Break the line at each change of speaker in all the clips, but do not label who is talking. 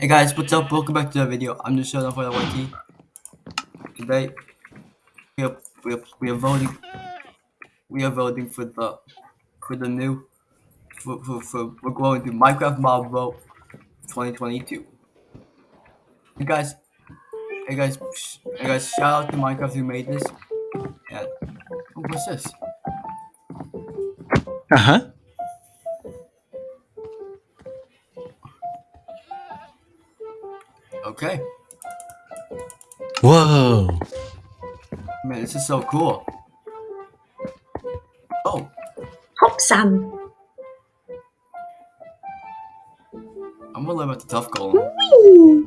Hey guys, what's up? Welcome back to the video. I'm just showing off for the YT. Today, we are, we are, we are voting. We are voting for the for the new for, for, for we're going to Minecraft Mob Vote 2022. Hey guys, hey guys, hey guys! Shout out to Minecraft who made this. Oh, what's this?
Uh huh.
Okay,
Whoa.
man, this is so cool. Oh,
Hop Sam.
I'm gonna live at the tuff golem.
Whee!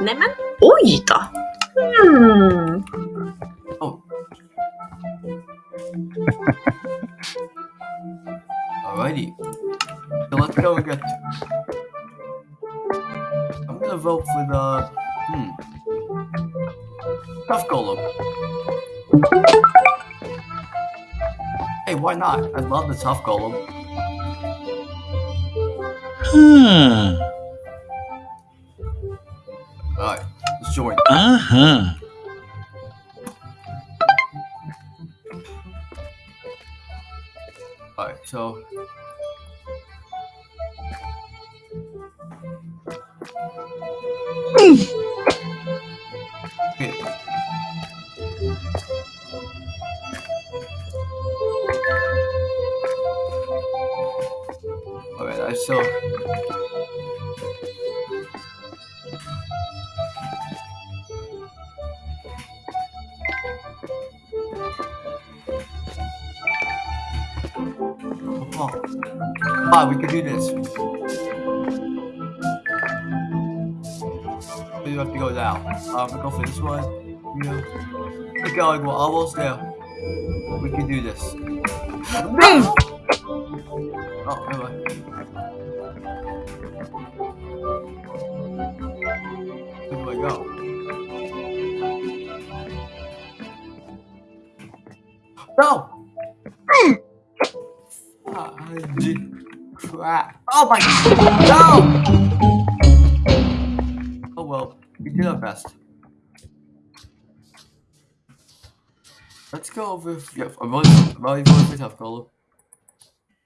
Nämen, oj då! Hmm.
Golem. Hey, why not? I love the Tuff Golem.
Huh.
Alright, let's join.
Uh huh.
Alright, so. Ah, we can do this. We have to go down. Um, we go for this one. Yeah. We're going. We're almost there. We can do this. oh, never. Where do I go? No! Ah, crap. Oh my no! Oh well, we did our best. Let's go over. Yeah, I'm really, I'm really voting for Tuff Golem.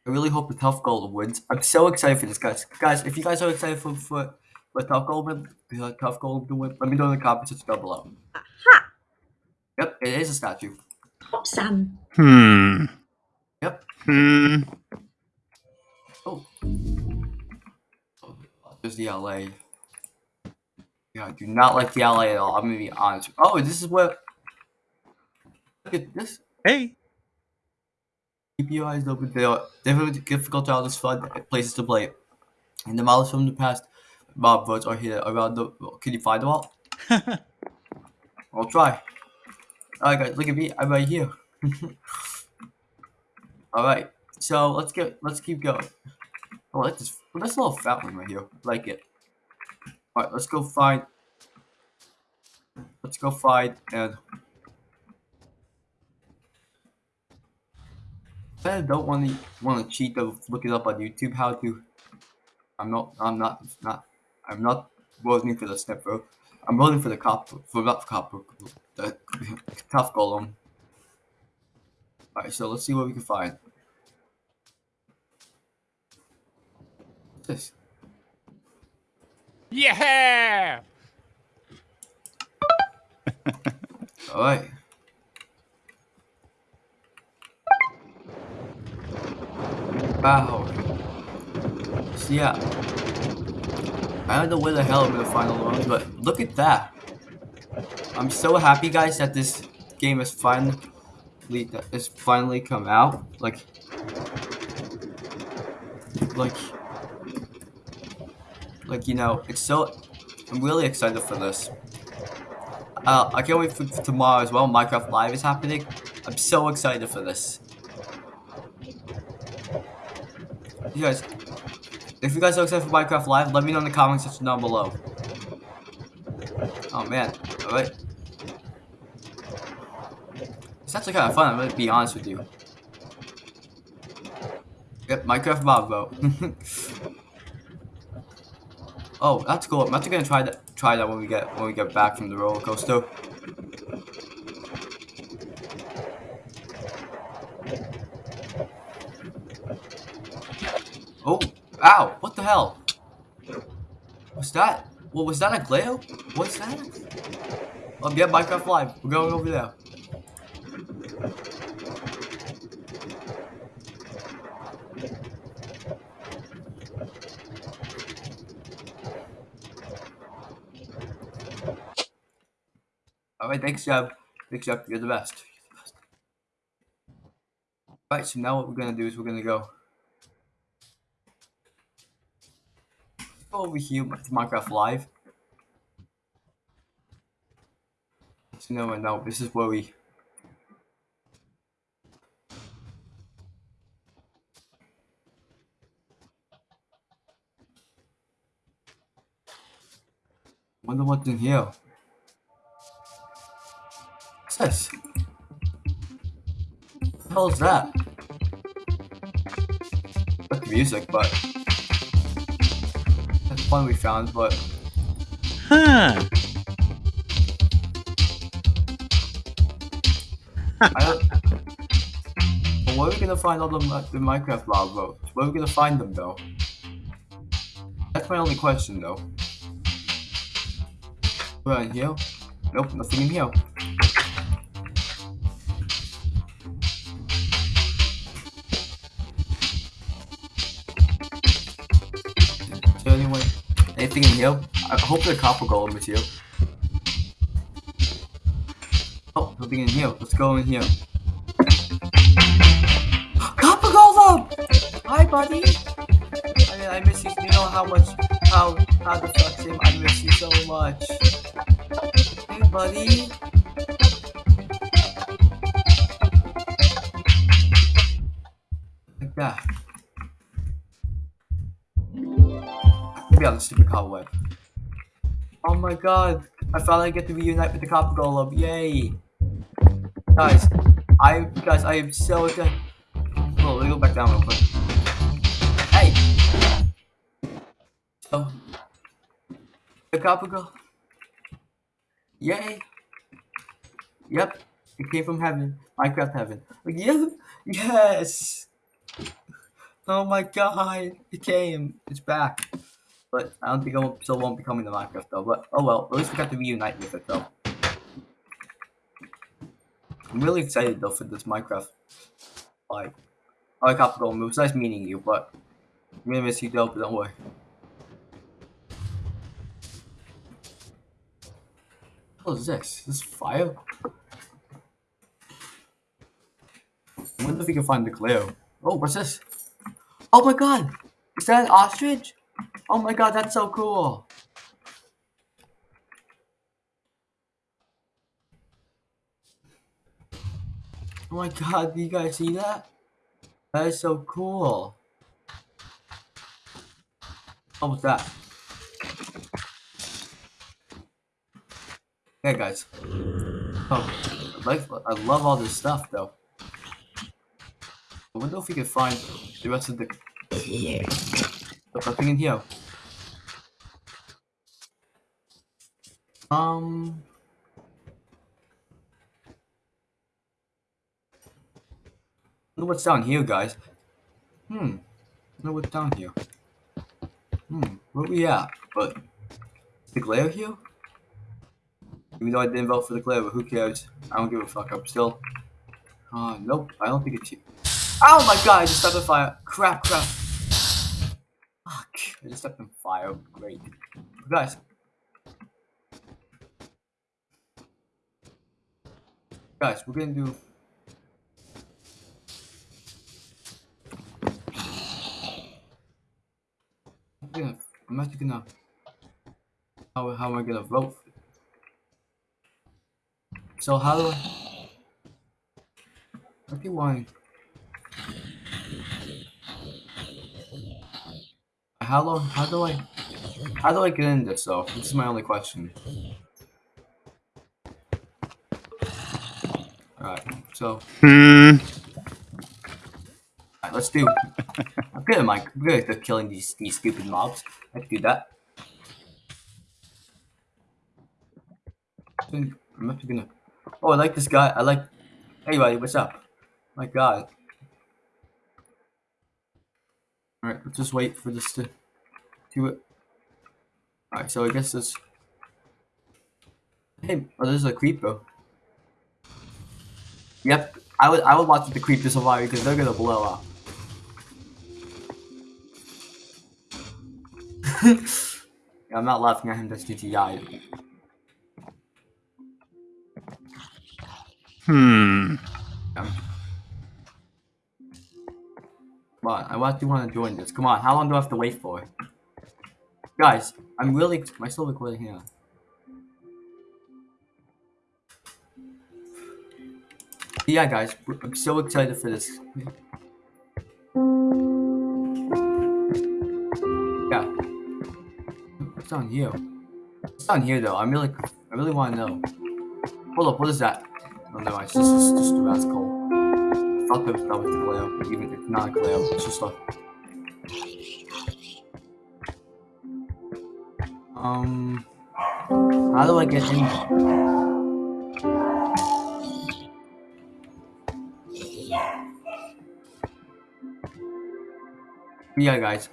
I really hope the Tuff Golem wins. I'm so excited for this, guys. Guys, if you guys are excited for for, for Tuff Golem, the Tuff Golem to win, let me know in the comments section down below.
Aha!
Yep, it is a statue.
Hoppsan.
Hmm.
Yep.
Hmm.
There's the Allay. Yeah, I do not like the Allay at all. I'm gonna be honest. Oh, this is what. Look at this.
Hey.
Keep your eyes open. They are different difficult childhood fun places to play. And the models from the past mob votes are here around the. Can you find them all? I'll try. Alright, guys, look at me. I'm right here. Alright, so let's get let's keep going. Oh, I like this. Well, this little fountain right here. Like it. Alright, let's go find. Let's go find and. I don't want to want to cheat of look it up on YouTube how to. I'm not. I'm not. Not. I'm not voting for the snipper. I'm voting for the cop. For not copper. The tuff golem. Alright, so let's see what we can find. This?
Yeah!
Alright. Wow. So yeah. I don't know where the hell I'm gonna find the but look at that. I'm so happy guys that this game is finally that has finally come out. Like like like you know, it's so I'm really excited for this. Uh, I can't wait for, for tomorrow as well. Minecraft Live is happening. I'm so excited for this. You guys, if you guys are excited for Minecraft Live, let me know in the comment section down below. Oh man, alright. It's actually kind of fun, I'm gonna be honest with you. Yep, Minecraft mob vote. oh, that's cool. I'm actually gonna try that. Try that when we get when we get back from the roller coaster. Oh, ow! What the hell? What's that? What was that a glare? What's that? Oh, yeah, Minecraft Live. We're going over there. Alright, thanks, Jeb. Thanks, Jeb. You're the best. Alright, so now what we're gonna do is we're gonna go over here to Minecraft Live. So no know, this is where we Wonder what's in here. This? What the hell is that? Like music, but that's one we found, but
Huh.
I don't. But where are we gonna find all the, the Minecraft lava votes? Where are we gonna find them though? That's my only question though. We're in here? Nope, nothing in here. Anything in here? I hope the copper golem is here. Oh, nothing in here. Let's go in here. Copper golem! Hi, buddy. I mean, I miss you. You know how much, how, how the fuck? I miss you so much. Hey, buddy. Like that. On the stupid cobweb. Oh my god! I finally get to reunite with the copper golem. Yay! Guys, I guys, I am so excited. Oh, let me go back down real quick. Hey! So, the copper golem. Yay! Yep, it came from heaven. Minecraft heaven. Yeah, yes! Oh my god, it came. It's back. But I don't think I still won't be coming to Minecraft though. But oh well, at least we got to reunite with it though. I'm really excited though for this Minecraft. Like, I like Copper Golem. It was nice meeting you, but I'm gonna miss you though. But don't worry. What is this? This fire? I wonder if we can find the Cleo. Oh, what's this? Oh my god! Is that an ostrich? Oh my god, that's so cool! Oh my god, do you guys see that? That is so cool. What was that? Hey guys. Oh, I like I love all this stuff though. I wonder if we can find the rest of the nothing in here. Um. Wonder what's down here, guys. Hmm. Wonder what's down here. Hmm. Where we at? But the glare here? Even though I didn't vote for the glare, but who cares? I don't give a fuck. I'm still. Uh, nope. I don't think it's you. Oh my god! I just stepped in fire. Crap! Crap! Fuck, I just left them fire. Great. Guys. Guys, we're gonna do... I'm, gonna, I'm actually gonna... How, how am I gonna vote? So how do I... 31 How long? How do I? How do I get in this though? This is my only question. Alright, so
Hmm.
alright, let's do I'm good at my I'm good at killing these these stupid mobs. Let's do that. I'm actually gonna. Oh, I like this guy. I like. Hey, buddy, what's up? My God. All right, let's just wait for this to do it. All right, so I guess this. Hey, oh, there's a creeper. Yep, I would I would watch the creep this survive because they're gonna blow up. yeah, I'm not laughing at him. That's GTI.
Hmm.
Come on, I want to want to join this. Come on, how long do I have to wait for? Guys, I'm really. Am still recording here? Yeah, guys, I'm so excited for this. Yeah. What's down here? What's down here, though? I'm really, I really want to know. Hold up, what is that? Oh no, it's just, it's just a rascal. I thought that was, was the Gleo, even if not a Gleo, it's just a... Um... How do I get in? Yeah, guys.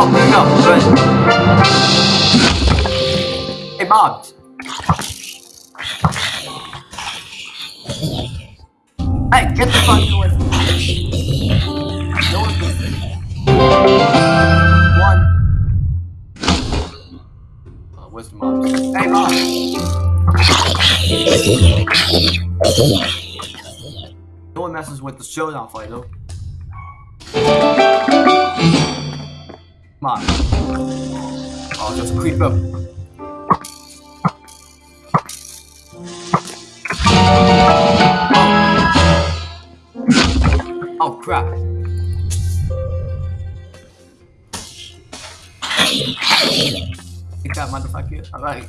Oh, no, good. Hey, Bobs. Hey, get the fuck away No one messes with the showdown fight, though. Come on. Oh, just creep up. Oh, oh crap. Take that motherfucker. Alright.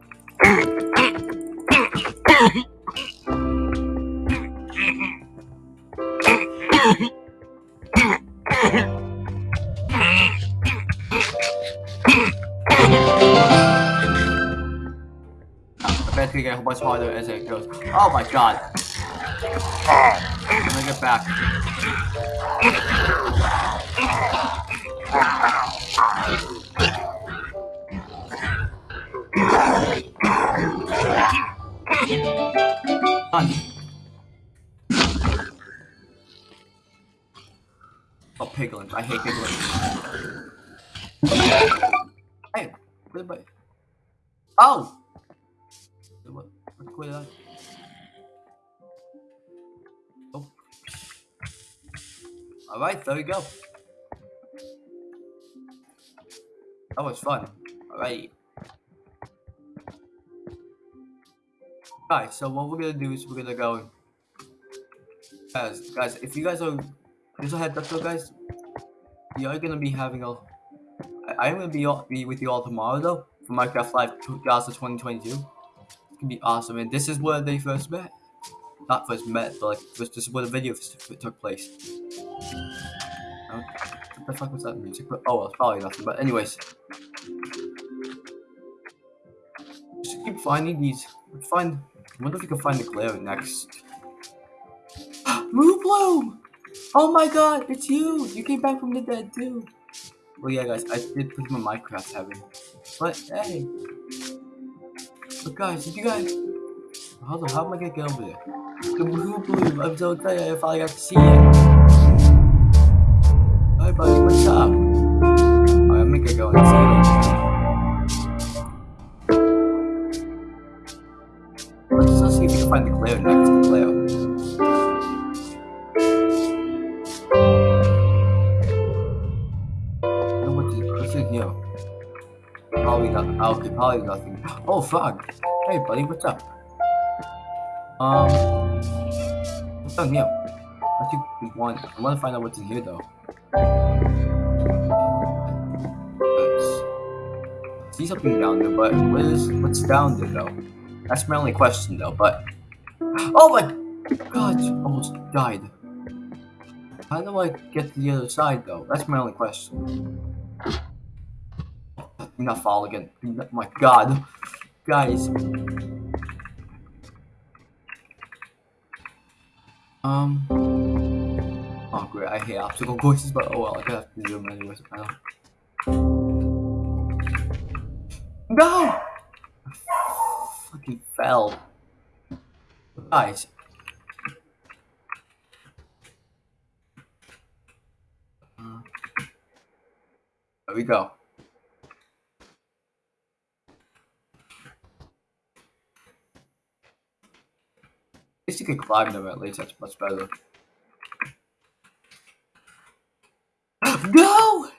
I bet to get much harder as it goes. Oh my god. Let me get back. On. Oh, piglins. I hate piglins. Hey, where's my... Oh! What? What's going? Oh. Alright, there we go. That was fun. Alright. Alright, so what we're gonna do is we're gonna go. Guys, guys, if you guys are. Just a heads up though, guys. We are gonna be having a. I, I'm gonna be, be with you all tomorrow though for Minecraft Live 2022. It's gonna be awesome, and this is where they first met. Not first met, but like this, is where the video took place. What the fuck was that music? Oh, well, it's probably nothing. But anyways, just keep finding these. Find. I wonder if we can find the glare next. Moobloom! Oh my god, it's you! You came back from the dead too. Well, yeah, guys, I did put in Minecraft heaven. But hey, but guys, did you guys? Hold on, how am I gonna get over there? The Bloom! I'm so excited! I finally got to see it. Hi, buddy. What's up? Alright, I'm gonna go and see you. find the glue next to glue. And what did Clifford heal? Polly got oh, okay, Polly got. Oh frog! Hey buddy, what's up? Um What's on here? I think we want I wanna find out what's in here though. Oops. See something down there, but what is what's down there though? That's my only question though, but oh my god, almost died. How do I get to the other side, though? That's my only question. Not fall again. My god. Guys. Um. Oh, great. I hate obstacle courses, but oh well. I have to do them anyways. I don't. No! I fucking fell. Guys. There we go. At least you can climb them at least, that's much better. no!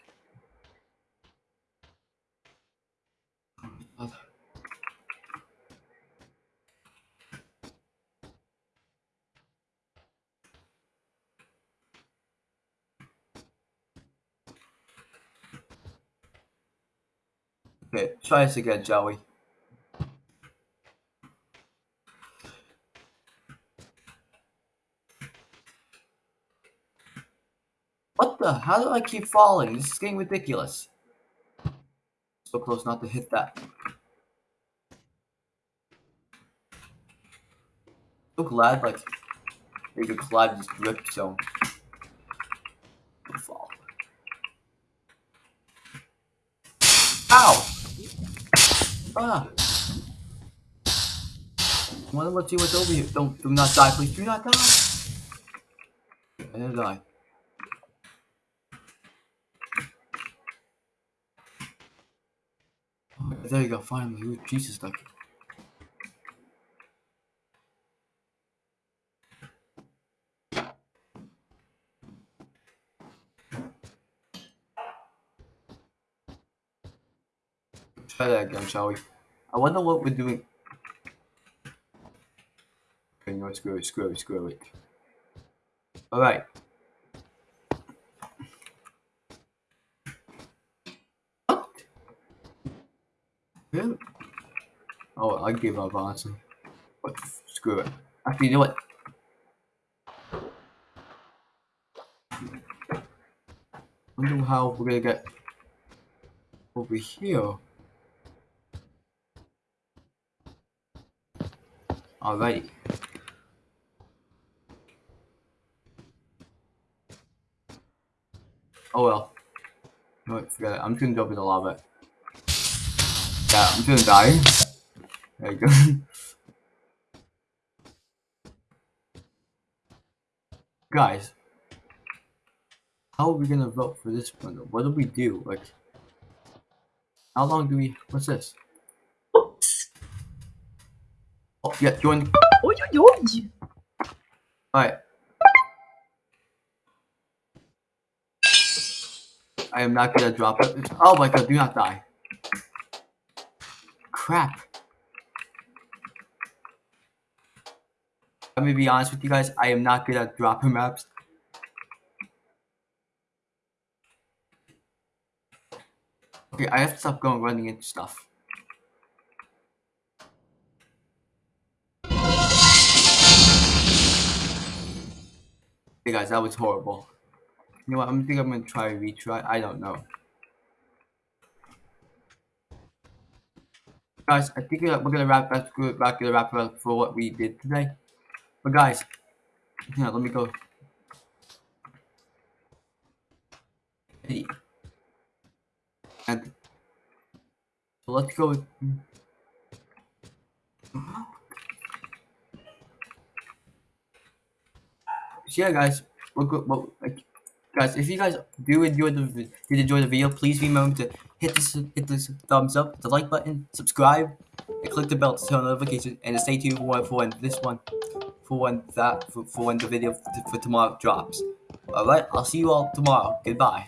Okay, try this again, Joey. What the? How do I keep falling? This is getting ridiculous. So close not to hit that. So glad, like, you could collide this zone. Don't fall. Ow! Ah! Wonder let's see what's over here. Don't do not die, please. Do not die. I didn't die. There you go, finally. Jesus, duck. Try that again, shall we? I wonder what we're doing. Okay, no, screw it, screw it, screw it. Alright. What? Oh, I give up, honestly. But screw it. Actually, you know what? wonder how we're gonna get over here. Alrighty. Oh well. No, wait, forget it. I'm just gonna jump in the lava. Yeah, I'm gonna die. There you go. Guys, how are we gonna vote for this one? What do we do? Like, how long do we? What's this?
Oops.
Oh, yeah, join.
Oj, oj, oj.
Alright. I am not gonna drop it. Oh my god, do not die. Crap. Let me be honest with you guys, I am not good at dropping maps. Okay, I have to stop going running into stuff. Hey guys, that was horrible. You know what? I'm think I'm gonna try retry. I don't know. Guys, I think we're gonna wrap that's good. Back gonna wrap up for what we did today. But guys, yeah, let me go. And so let's go. with- So yeah, guys, we're good. Well, like, guys, if you guys do enjoy the did enjoy the video, please remember to hit this hit this thumbs up, the like button, subscribe, and click the bell to turn on notifications, and stay tuned for for when this one, for when that for, for when the video for, for tomorrow drops. All right, I'll see you all tomorrow. Goodbye.